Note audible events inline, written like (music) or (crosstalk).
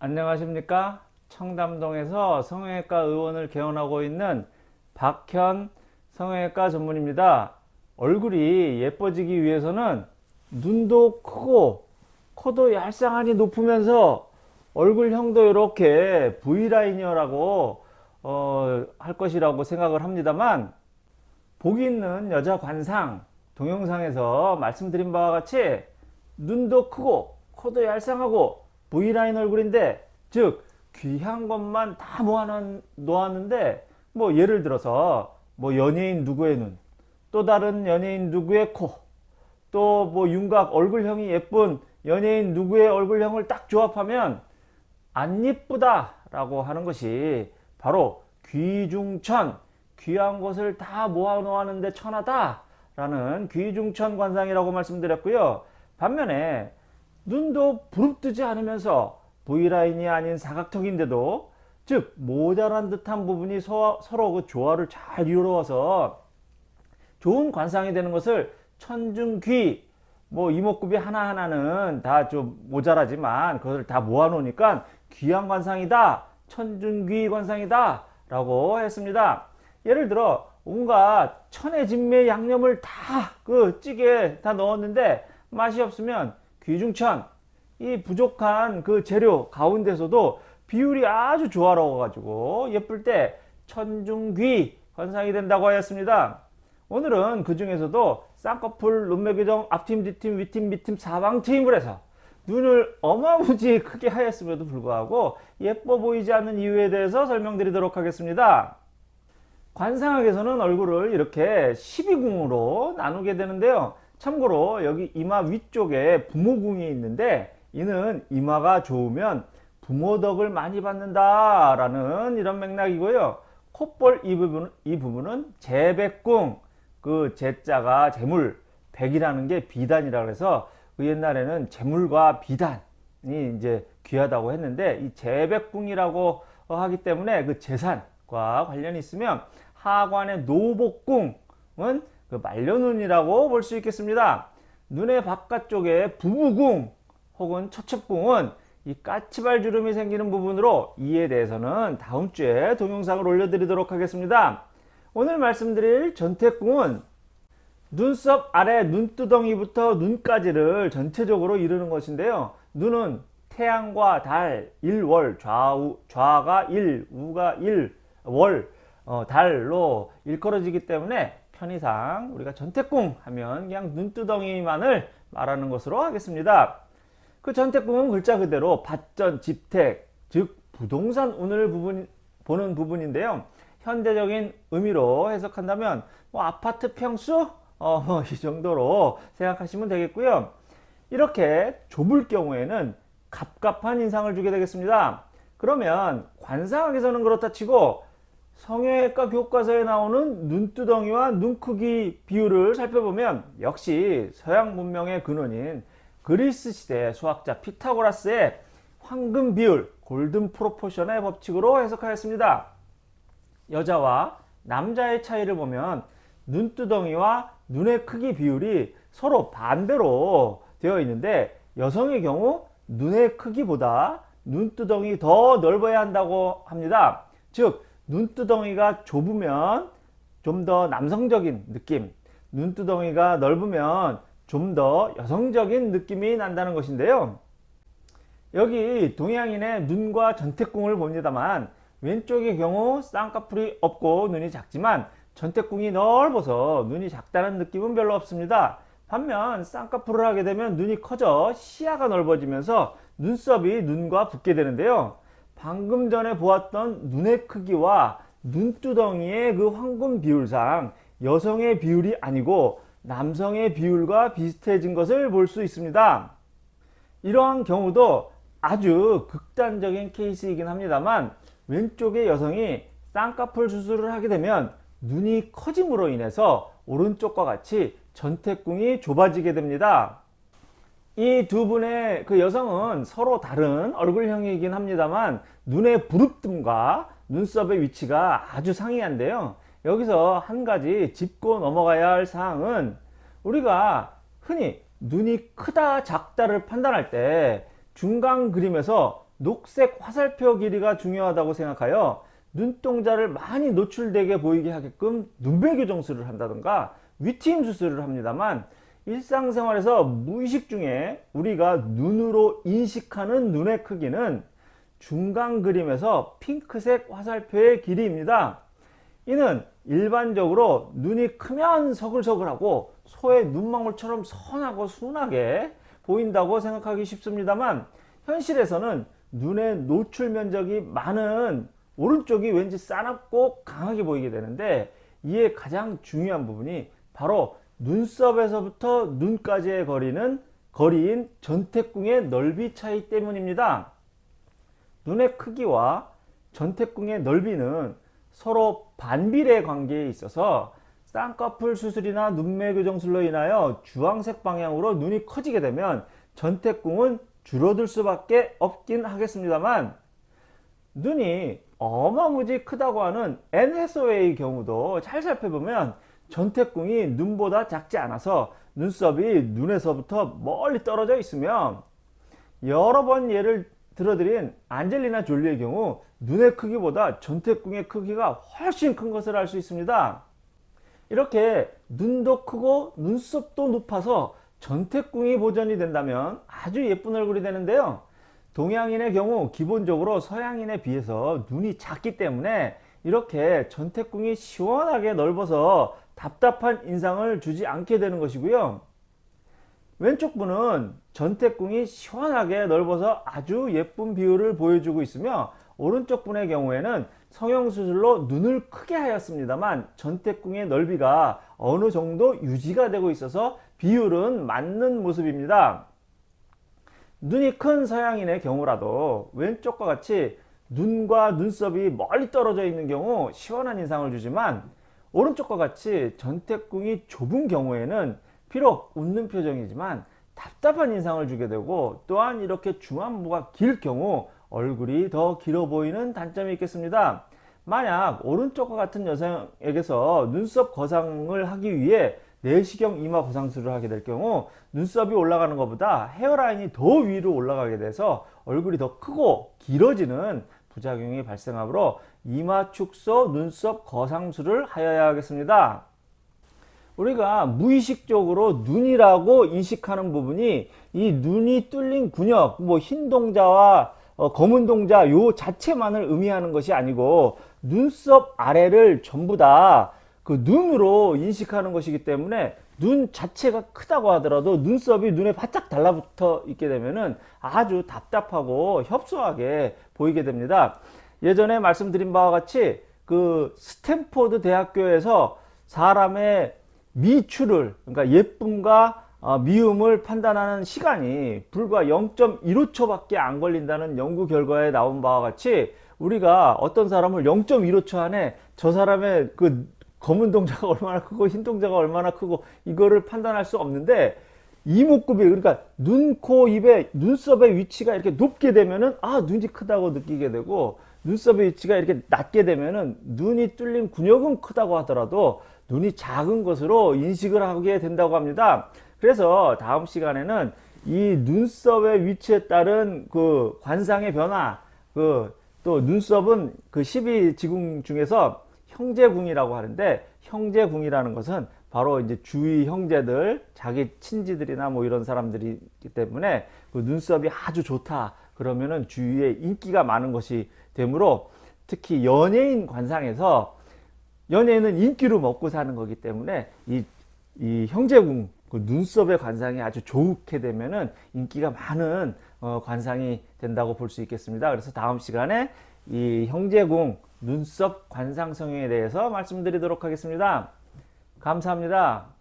안녕하십니까? 청담동에서 성형외과 의원을 개원하고 있는 박현 성형외과 전문입니다. 얼굴이 예뻐지기 위해서는 눈도 크고 코도 얄쌍하니 높으면서 얼굴형도 이렇게 V라인이라고 어, 할 것이라고 생각을 합니다만 복이 있는 여자 관상 동영상에서 말씀드린 바와 같이 눈도 크고 코도 얄쌍하고 V라인 얼굴인데 즉 귀한 것만 다 모아놓, 놓았는데 뭐 예를 들어서 뭐 연예인 누구의 눈 또 다른 연예인 누구의 코 또 뭐 윤곽 얼굴형이 예쁜 연예인 누구의 얼굴형을 딱 조합하면 안 예쁘다 라고 하는 것이 바로 귀중천 귀한 것을 다 모아 놓았는데 천하다 라는 귀중천 관상이라고 말씀드렸고요. 반면에 눈도 부릅뜨지 않으면서 V라인이 아닌 사각턱인데도 즉 모자란 듯한 부분이 서, 서로 그 조화를 잘 이루어서 좋은 관상이 되는 것을 천중귀 뭐 이목구비 하나하나는 다 좀 모자라지만 그것을 다 모아 놓으니까 귀한 관상이다 천중귀 관상이다 라고 했습니다. 예를 들어 온갖 천혜진매 양념을 다 그 찌개에 다 넣었는데 맛이 없으면 귀중천 이 부족한 그 재료 가운데서도 비율이 아주 조화로워 가지고 예쁠 때 천중귀 관상이 된다고 하였습니다. 오늘은 그 중에서도 쌍꺼풀 눈매교정 앞팀 뒤팀 위팀 밑팀 사방트임을 해서 눈을 어마무지 크게 하였음에도 불구하고 예뻐 보이지 않는 이유에 대해서 설명드리도록 하겠습니다. 관상학에서는 얼굴을 이렇게 12궁으로 나누게 되는데요 참고로 여기 이마 위쪽에 부모궁이 있는데 이는 이마가 좋으면 부모덕을 많이 받는다 라는 이런 맥락이고요. 콧볼 이 부분 이 부분은 재백궁 그 재자가 재물 백이라는 게 비단이라 해서 그 옛날에는 재물과 비단이 이제 귀하다고 했는데 이 재백궁이라고 하기 때문에 그 재산과 관련이 있으면 하관의 노복궁은 그 말려눈이라고 볼 수 있겠습니다. 눈의 바깥쪽에 부부궁 혹은 처첩궁은 이 까치발 주름이 생기는 부분으로 이에 대해서는 다음 주에 동영상을 올려드리도록 하겠습니다. 오늘 말씀드릴 전태궁은 눈썹 아래 눈두덩이부터 눈까지를 전체적으로 이루는 것인데요. 눈은 태양과 달, 일월, 좌우, 좌가 1, 우가 1, 월, 어, 달로 일컬어지기 때문에 편의상 우리가 전태궁 하면 그냥 눈두덩이만을 말하는 것으로 하겠습니다. 그 전태궁은 글자 그대로 밭전, 집택, 즉 부동산 운을 부분, 보는 부분인데요. 현대적인 의미로 해석한다면 뭐 아파트 평수 어, 이 정도로 생각하시면 되겠고요. 이렇게 좁을 경우에는 갑갑한 인상을 주게 되겠습니다. 그러면 관상학에서는 그렇다 치고 성형외과 교과서에 나오는 눈두덩이와 눈 크기 비율을 살펴보면 역시 서양 문명의 근원인 그리스 시대 수학자 피타고라스의 황금 비율 골든 프로포션의 법칙으로 해석하였습니다. 여자와 남자의 차이를 보면 눈두덩이와 눈의 크기 비율이 서로 반대로 되어 있는데 여성의 경우 눈의 크기보다 눈두덩이 더 넓어야 한다고 합니다. 즉 눈두덩이가 좁으면 좀 더 남성적인 느낌 눈두덩이가 넓으면 좀 더 여성적인 느낌이 난다는 것인데요. 여기 동양인의 눈과 전태궁을 봅니다만 왼쪽의 경우 쌍꺼풀이 없고 눈이 작지만 전태궁이 넓어서 눈이 작다는 느낌은 별로 없습니다. 반면 쌍꺼풀을 하게 되면 눈이 커져 시야가 넓어지면서 눈썹이 눈과 붙게 되는데요 방금 전에 보았던 눈의 크기와 눈두덩이의 그 황금 비율상 여성의 비율이 아니고 남성의 비율과 비슷해진 것을 볼 수 있습니다. 이러한 경우도 아주 극단적인 케이스이긴 합니다만 왼쪽의 여성이 쌍꺼풀 수술을 하게 되면 눈이 커짐으로 인해서 오른쪽과 같이 전태궁이 좁아지게 됩니다. 이 두 분의 그 여성은 서로 다른 얼굴형이긴 합니다만 눈의 부릅뜸과 눈썹의 위치가 아주 상이한데요. 여기서 한 가지 짚고 넘어가야 할 사항은 우리가 흔히 눈이 크다 작다를 판단할 때 중간 그림에서 녹색 화살표 길이가 중요하다고 생각하여 눈동자를 많이 노출되게 보이게 하게끔 눈매 교정술을 한다든가 위트임 수술을 합니다만 일상생활에서 무의식 중에 우리가 눈으로 인식하는 눈의 크기는 중간 그림에서 핑크색 화살표의 길이입니다. 이는 일반적으로 눈이 크면 서글서글하고 소의 눈망울처럼 선하고 순하게 보인다고 생각하기 쉽습니다만 현실에서는 눈의 노출 면적이 많은 오른쪽이 왠지 싸납고 강하게 보이게 되는데 이에 가장 중요한 부분이 바로 눈썹에서부터 눈까지의 거리는 거리인 전태궁의 넓이 차이 때문입니다. 눈의 크기와 전태궁의 넓이는 서로 반비례 관계에 있어서 쌍꺼풀 수술이나 눈매 교정술로 인하여 주황색 방향으로 눈이 커지게 되면 전태궁은 줄어들 수밖에 없긴 하겠습니다만 눈이 어마무지 크다고 하는 앤해서웨이 경우도 잘 살펴보면 전태궁이 눈보다 작지 않아서 눈썹이 눈에서부터 멀리 떨어져 있으며 여러 번 예를 들어드린 안젤리나 졸리의 경우 눈의 크기보다 전태궁의 크기가 훨씬 큰 것을 알 수 있습니다. 이렇게 눈도 크고 눈썹도 높아서 전태궁이 보존이 된다면 아주 예쁜 얼굴이 되는데요. 동양인의 경우 기본적으로 서양인에 비해서 눈이 작기 때문에 이렇게 전태궁이 시원하게 넓어서 답답한 인상을 주지 않게 되는 것이고요. 왼쪽 분은 전태궁이 시원하게 넓어서 아주 예쁜 비율을 보여주고 있으며 오른쪽 분의 경우에는 성형수술로 눈을 크게 하였습니다만 전태궁의 넓이가 어느 정도 유지가 되고 있어서 비율은 맞는 모습입니다. 눈이 큰 서양인의 경우라도 왼쪽과 같이 눈과 눈썹이 멀리 떨어져 있는 경우 시원한 인상을 주지만 오른쪽과 같이 전태궁이 좁은 경우에는 비록 웃는 표정이지만 답답한 인상을 주게 되고 또한 이렇게 중안부가 길 경우 얼굴이 더 길어 보이는 단점이 있겠습니다. 만약 오른쪽과 같은 여성에게서 눈썹 거상을 하기 위해 내시경 이마 거상술을 하게 될 경우 눈썹이 올라가는 것보다 헤어라인이 더 위로 올라가게 돼서 얼굴이 더 크고 길어지는 부작용이 발생하므로 이마 축소 눈썹 거상술을 하여야 하겠습니다. 우리가 무의식적으로 눈이라고 인식하는 부분이 이 눈이 뚫린 근육, 뭐흰 동자와 어, 검은 동자 요 자체만을 의미하는 것이 아니고 눈썹 아래를 전부 다 그 눈으로 인식하는 것이기 때문에 눈 자체가 크다고 하더라도 눈썹이 눈에 바짝 달라붙어 있게 되면은 아주 답답하고 협소하게 보이게 됩니다. 예전에 말씀드린 바와 같이 그 스탠포드 대학교에서 사람의 미추를 그러니까 예쁨과 어, 미움을 판단하는 시간이 불과 0.15초 밖에 안 걸린다는 연구 결과에 나온 바와 같이 우리가 어떤 사람을 0.15초 안에 저 사람의 그 검은 동자가 (laughs) 얼마나 크고 흰 동자가 얼마나 크고 이거를 판단할 수 없는데 이목구비 그러니까 눈, 코, 입의 눈썹의 위치가 이렇게 높게 되면은 아 눈이 크다고 느끼게 되고 눈썹의 위치가 이렇게 낮게 되면은 눈이 뚫린 근육은 크다고 하더라도 눈이 작은 것으로 인식을 하게 된다고 합니다. 그래서 다음 시간에는 이 눈썹의 위치에 따른 그 관상의 변화, 그 또 눈썹은 그 12지궁 중에서 형제궁이라고 하는데 형제궁이라는 것은 바로 이제 주위 형제들, 자기 친지들이나 뭐 이런 사람들이기 때문에 그 눈썹이 아주 좋다. 그러면은 주위에 인기가 많은 것이 되므로 특히 연예인 관상에서 연예인은 인기로 먹고 사는 거기 때문에 이, 이 형제궁 그 눈썹의 관상이 아주 좋게 되면은 인기가 많은 어, 관상이 된다고 볼 수 있겠습니다. 그래서 다음 시간에 이 형제궁 눈썹 관상 성형에 대해서 말씀드리도록 하겠습니다. 감사합니다.